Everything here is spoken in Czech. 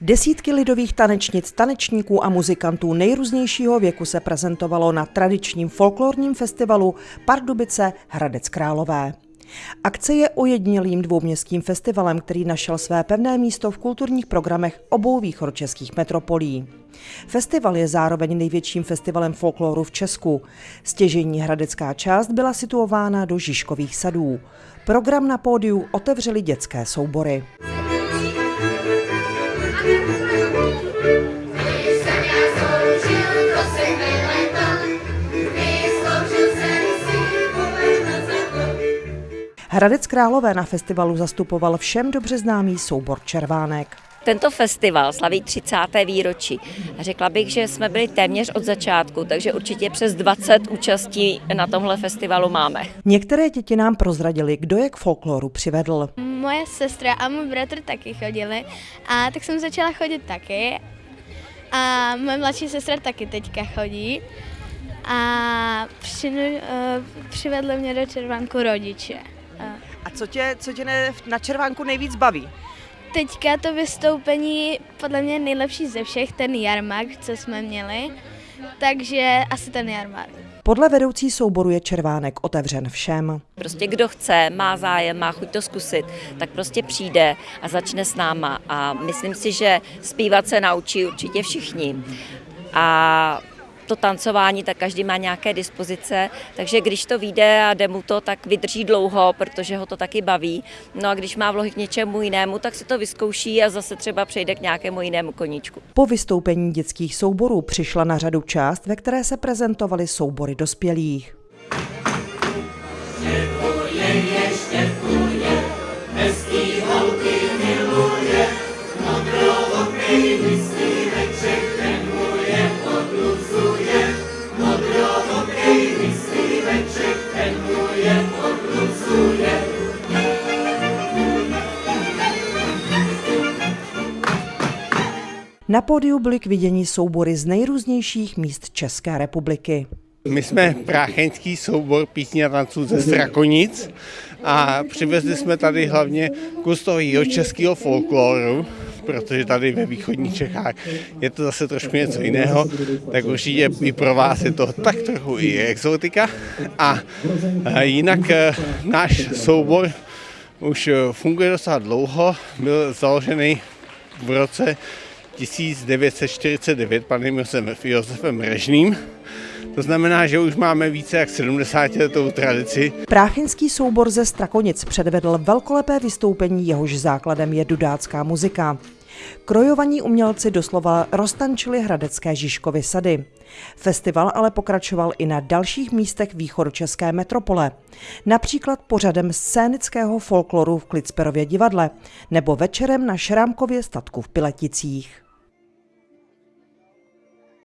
Desítky lidových tanečnic, tanečníků a muzikantů nejrůznějšího věku se prezentovalo na tradičním folklorním festivalu Pardubice Hradec Králové. Akce je ojednělým dvouměstským festivalem, který našel své pevné místo v kulturních programech obou východočeských metropolí. Festival je zároveň největším festivalem folkloru v Česku. Stěžení hradecká část byla situována do Žižkových sadů. Program na pódiu otevřeli dětské soubory. Hradec Králové na festivalu zastupoval všem dobře známý soubor Červánek. Tento festival slaví 30. výročí. Řekla bych, že jsme byli téměř od začátku, takže určitě přes 20 účastí na tomhle festivalu máme. Některé děti nám prozradili, kdo je k folkloru přivedl. Moje sestra a můj bratr taky chodili a tak jsem začala chodit taky. A moje mladší sestra taky teďka chodí. A přinu, uh, přivedli mě do červánku rodiče. A co tě, co tě ne, na červánku nejvíc baví? Teďka to vystoupení podle mě nejlepší ze všech, ten jarmark, co jsme měli. Takže asi ten jarmark. Podle vedoucí souboru je červánek otevřen všem. Prostě kdo chce, má zájem, má chuť to zkusit, tak prostě přijde a začne s náma. A myslím si, že zpívat se naučí určitě všichni. A to tancování, tak každý má nějaké dispozice, takže když to vyjde a jde mu to, tak vydrží dlouho, protože ho to taky baví. No a když má vlohy k něčemu jinému, tak si to vyzkouší a zase třeba přejde k nějakému jinému koníčku. Po vystoupení dětských souborů přišla na řadu část, ve které se prezentovaly soubory dospělých. Štěpuje, štěpuje, Na pódiu byly k vidění soubory z nejrůznějších míst České republiky. My jsme prácheňský soubor písní a tanců ze Strakonic a přivezli jsme tady hlavně kus toho českého folkloru, protože tady ve východních Čechách je to zase trošku něco jiného, tak určitě i pro vás je to tak trochu i exotika. A jinak e, náš soubor už funguje docela dlouho, byl založený v roce 1949 panem Josefem Režným. To znamená, že už máme více jak 70 letou tradici. Práchinský soubor ze Strakonic předvedl velkolepé vystoupení, jehož základem je dudácká muzika. Krojovaní umělci doslova roztančili hradecké Žižkovy sady. Festival ale pokračoval i na dalších místech východočeské metropole. Například pořadem scénického folkloru v Klicperově divadle nebo večerem na Šrámkově statku v Pileticích.